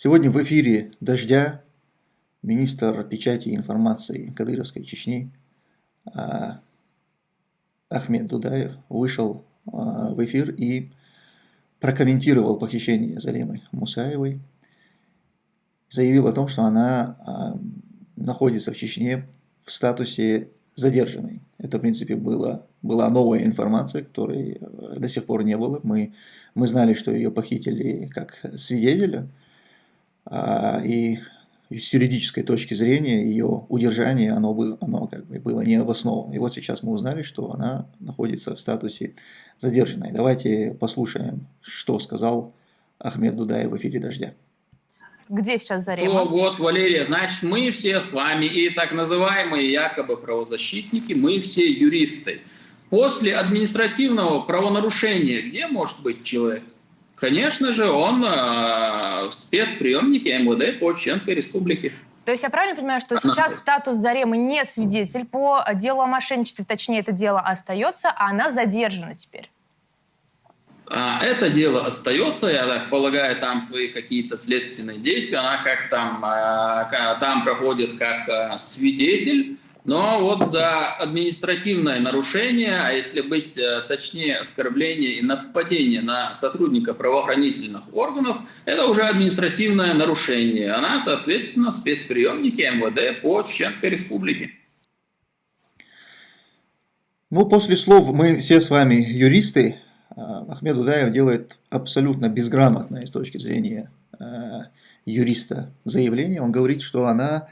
Сегодня в эфире «Дождя» министр печати и информации Кадыровской Чечни а, Ахмед Дудаев вышел а, в эфир и прокомментировал похищение Залемы Мусаевой. Заявил о том, что она а, находится в Чечне в статусе задержанной. Это, в принципе, было, была новая информация, которой э, до сих пор не было. Мы, мы знали, что ее похитили как свидетеля, и с юридической точки зрения ее удержание, оно, было, оно как бы было не обосновано. И вот сейчас мы узнали, что она находится в статусе задержанной. Давайте послушаем, что сказал Ахмед Дудаев в эфире «Дождя». Где сейчас Зарема? О, вот, Валерия, значит, мы все с вами и так называемые якобы правозащитники, мы все юристы. После административного правонарушения где может быть человек? Конечно же, он э, в спецприемнике МВД по Чеченской Республике. То есть я правильно понимаю, что сейчас статус Заремы не свидетель по делу о мошенничестве, точнее, это дело остается, а она задержана теперь? А, это дело остается, я так полагаю, там свои какие-то следственные действия, она как там, а, там проходит как а, свидетель, но вот за административное нарушение, а если быть э, точнее, оскорбление и нападение на сотрудника правоохранительных органов, это уже административное нарушение. Она, соответственно, спецприемники МВД по Чеченской Республике. Ну, после слов «мы все с вами юристы», э, Ахмед Удаев делает абсолютно безграмотное с точки зрения э, юриста заявление. Он говорит, что она,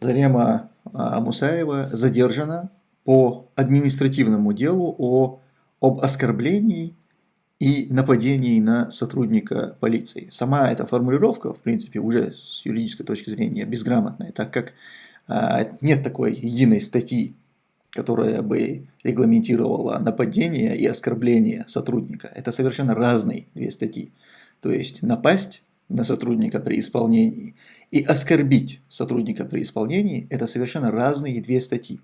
Зарема Мусаева задержана по административному делу о, об оскорблении и нападении на сотрудника полиции. Сама эта формулировка, в принципе, уже с юридической точки зрения безграмотная, так как а, нет такой единой статьи, которая бы регламентировала нападение и оскорбление сотрудника. Это совершенно разные две статьи. То есть напасть на сотрудника при исполнении и оскорбить сотрудника при исполнении – это совершенно разные две статьи.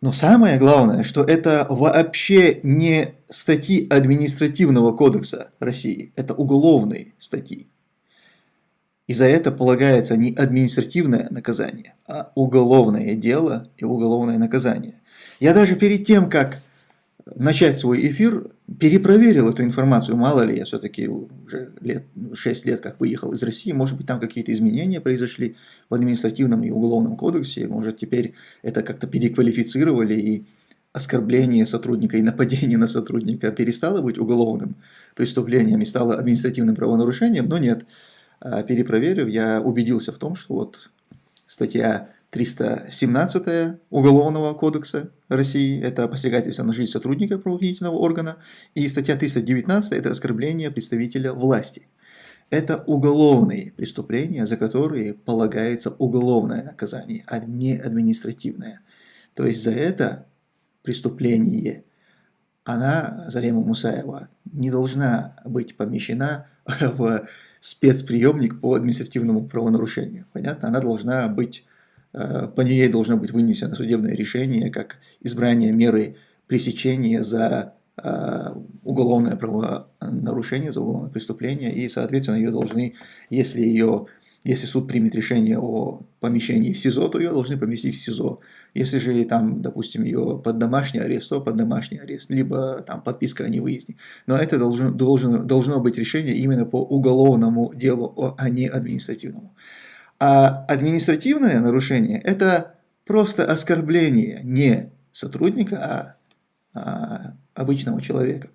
Но самое главное, что это вообще не статьи административного кодекса России, это уголовные статьи. И за это полагается не административное наказание, а уголовное дело и уголовное наказание. Я даже перед тем, как начать свой эфир, перепроверил эту информацию, мало ли, я все-таки уже лет, 6 лет как выехал из России, может быть там какие-то изменения произошли в административном и уголовном кодексе, может теперь это как-то переквалифицировали и оскорбление сотрудника и нападение на сотрудника перестало быть уголовным преступлением и стало административным правонарушением, но нет, а, перепроверив, я убедился в том, что вот статья 317 Уголовного кодекса России – это посягательство на жизнь сотрудника правоохранительного органа, и статья 319 – это оскорбление представителя власти. Это уголовные преступления, за которые полагается уголовное наказание, а не административное. То есть за это преступление она, Зарема Мусаева, не должна быть помещена в спецприемник по административному правонарушению. Понятно? Она должна быть по ней должно быть вынесено судебное решение, как избрание меры пресечения за э, уголовное правонарушение, за уголовное преступление, и, соответственно, ее должны, если ее если суд примет решение о помещении в СИЗО, то ее должны поместить в СИЗО. Если же там, допустим, ее под домашний арест, то под домашний арест, либо там подписка о невыезде. Но это должно, должно, должно быть решение именно по уголовному делу, а не административному. А административное нарушение – это просто оскорбление не сотрудника, а, а обычного человека.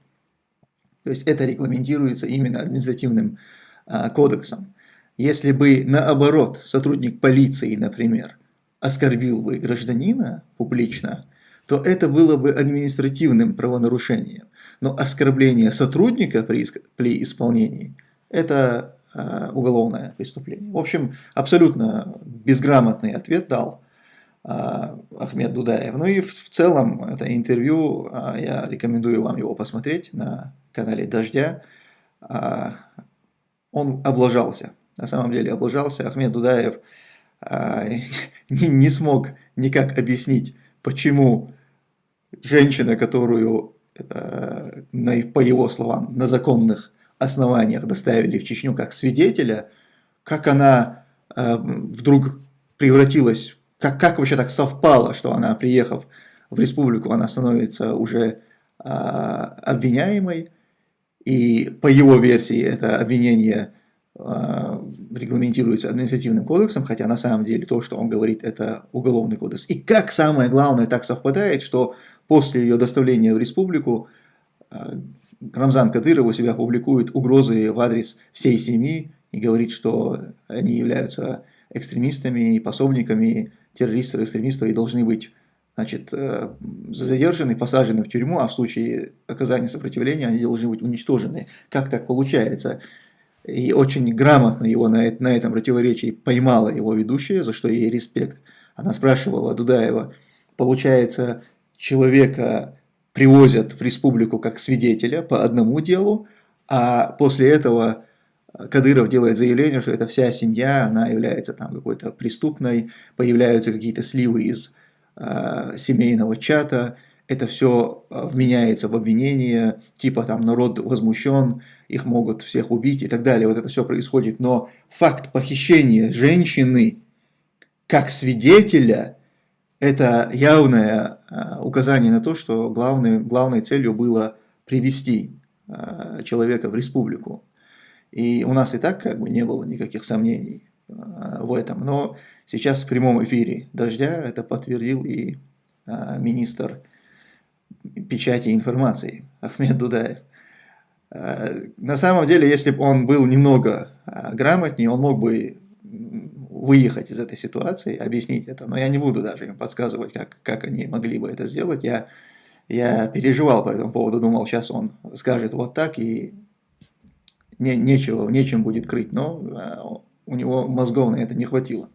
То есть это регламентируется именно административным а, кодексом. Если бы наоборот сотрудник полиции, например, оскорбил бы гражданина публично, то это было бы административным правонарушением. Но оскорбление сотрудника при, при исполнении – это уголовное преступление. В общем, абсолютно безграмотный ответ дал э, Ахмед Дудаев. Ну и в целом это интервью, э, я рекомендую вам его посмотреть на канале Дождя. Он облажался, на самом деле облажался. Ахмед Дудаев не смог никак объяснить, почему женщина, которую, по его словам, на законных основаниях доставили в Чечню как свидетеля, как она э, вдруг превратилась, как, как вообще так совпало, что она, приехав в республику, она становится уже э, обвиняемой, и по его версии это обвинение э, регламентируется административным кодексом, хотя на самом деле то, что он говорит, это уголовный кодекс. И как самое главное так совпадает, что после ее доставления в республику э, Рамзан Кадыров у себя публикует угрозы в адрес всей семьи и говорит, что они являются экстремистами и пособниками террористов, экстремистов и должны быть значит, э, задержаны, посажены в тюрьму, а в случае оказания сопротивления они должны быть уничтожены. Как так получается? И очень грамотно его на, на этом противоречии поймала его ведущая, за что ей респект. Она спрашивала Дудаева, получается, человека привозят в республику как свидетеля по одному делу, а после этого Кадыров делает заявление, что эта вся семья, она является там какой-то преступной, появляются какие-то сливы из э, семейного чата, это все э, вменяется в обвинение, типа там народ возмущен, их могут всех убить и так далее. Вот это все происходит. Но факт похищения женщины как свидетеля, это явное э, указание на то, что главной, главной целью было привести э, человека в республику. И у нас и так как бы не было никаких сомнений в этом. Но сейчас в прямом эфире «Дождя» это подтвердил и министр печати информации Ахмед Дудаев. Э, на самом деле, если бы он был немного э, грамотнее, он мог бы выехать из этой ситуации, объяснить это, но я не буду даже им подсказывать, как, как они могли бы это сделать. Я, я переживал по этому поводу, думал, сейчас он скажет вот так, и не, нечего, нечем будет крыть, но э, у него мозгов на это не хватило.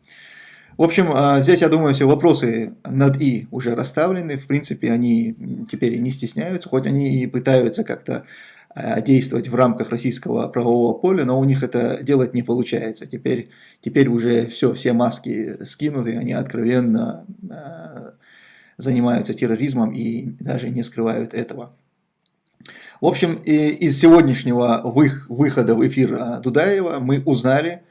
В общем, а, здесь, я думаю, все вопросы над «и» уже расставлены. В принципе, они теперь не стесняются, хоть они и пытаются как-то действовать в рамках российского правового поля, но у них это делать не получается. Теперь, теперь уже все, все маски скинуты, они откровенно а, занимаются терроризмом и даже не скрывают этого. В общем, из сегодняшнего выхода в эфир Дудаева мы узнали,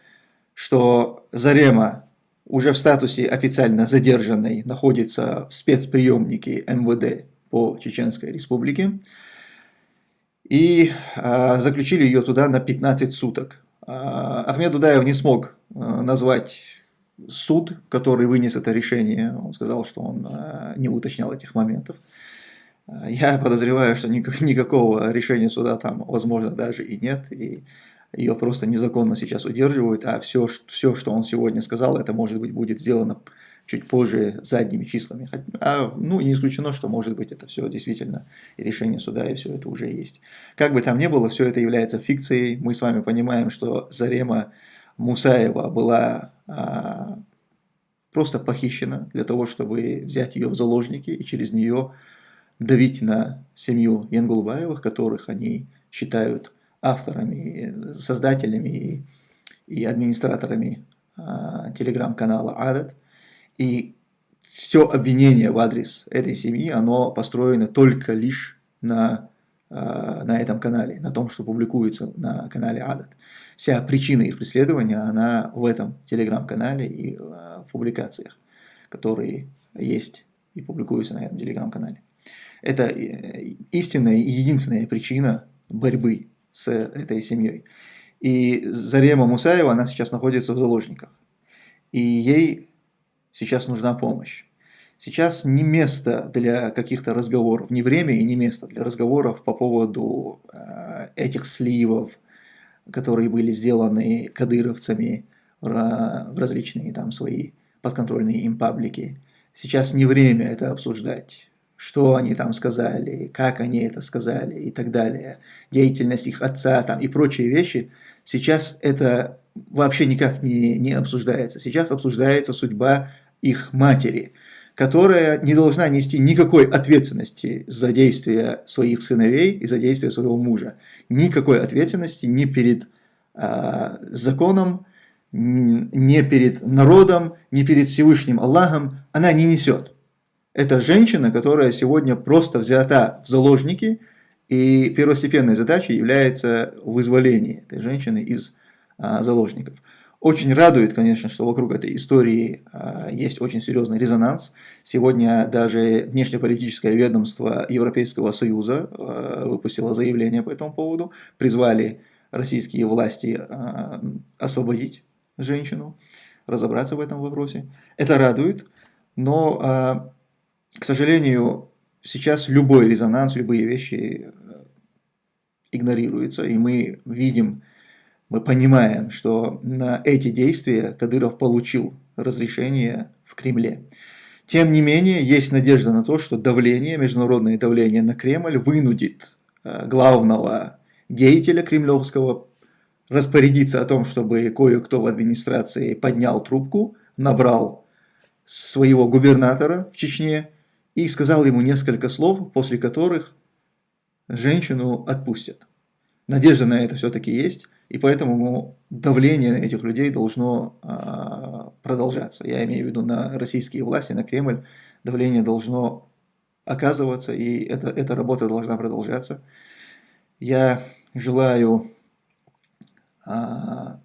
что Зарема уже в статусе официально задержанной находится в спецприемнике МВД по Чеченской Республике. И э, заключили ее туда на 15 суток. Э, Ахмед Дудаев не смог э, назвать суд, который вынес это решение. Он сказал, что он э, не уточнял этих моментов. Я подозреваю, что никак, никакого решения суда там, возможно, даже и нет. И ее просто незаконно сейчас удерживают, а все, все, что он сегодня сказал, это может быть будет сделано чуть позже задними числами. А, ну, не исключено, что может быть это все действительно решение суда, и все это уже есть. Как бы там ни было, все это является фикцией. Мы с вами понимаем, что Зарема Мусаева была а, просто похищена для того, чтобы взять ее в заложники и через нее давить на семью Янгулбаевых, которых они считают авторами, создателями и администраторами а, телеграм-канала Адат. И все обвинение в адрес этой семьи, оно построено только лишь на, а, на этом канале, на том, что публикуется на канале Адат. Вся причина их преследования, она в этом телеграм-канале и а, в публикациях, которые есть и публикуются на этом телеграм-канале. Это э, истинная и единственная причина борьбы с этой семьей. И Зарема Мусаева, она сейчас находится в заложниках. И ей сейчас нужна помощь. Сейчас не место для каких-то разговоров, не время и не место для разговоров по поводу э, этих сливов, которые были сделаны кадыровцами в, различные там свои подконтрольные им паблики. Сейчас не время это обсуждать что они там сказали, как они это сказали и так далее, деятельность их отца там и прочие вещи, сейчас это вообще никак не, не обсуждается. Сейчас обсуждается судьба их матери, которая не должна нести никакой ответственности за действия своих сыновей и за действия своего мужа. Никакой ответственности ни перед э, законом, ни перед народом, ни перед Всевышним Аллахом она не несет. Это женщина, которая сегодня просто взята в заложники, и первостепенной задачей является вызволение этой женщины из а, заложников. Очень радует, конечно, что вокруг этой истории э, есть очень серьезный резонанс. Сегодня даже внешнеполитическое ведомство Европейского Союза э, выпустило заявление по этому поводу, призвали российские власти э, освободить женщину, разобраться в этом вопросе. Это радует, но, э, к сожалению, сейчас любой резонанс, любые вещи э, игнорируются, и мы видим, мы понимаем, что на эти действия Кадыров получил разрешение в Кремле. Тем не менее, есть надежда на то, что давление, международное давление на Кремль вынудит э, главного деятеля кремлевского распорядиться о том, чтобы кое-кто в администрации поднял трубку, набрал своего губернатора в Чечне и сказал ему несколько слов, после которых женщину отпустят. Надежда на это все-таки есть, и поэтому давление на этих людей должно а, продолжаться. Я имею в виду на российские власти, на Кремль. Давление должно оказываться, и это, эта работа должна продолжаться. Я желаю а,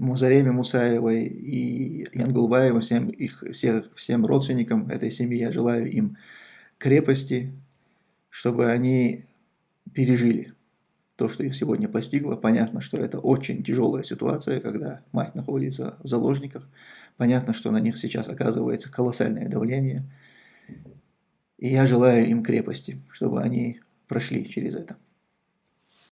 Музареме Мусаевой и Янгулбаеву, всем, их, всех, всем родственникам этой семьи, я желаю им крепости, чтобы они пережили то, что их сегодня постигло. Понятно, что это очень тяжелая ситуация, когда мать находится в заложниках. Понятно, что на них сейчас оказывается колоссальное давление. И я желаю им крепости, чтобы они прошли через это.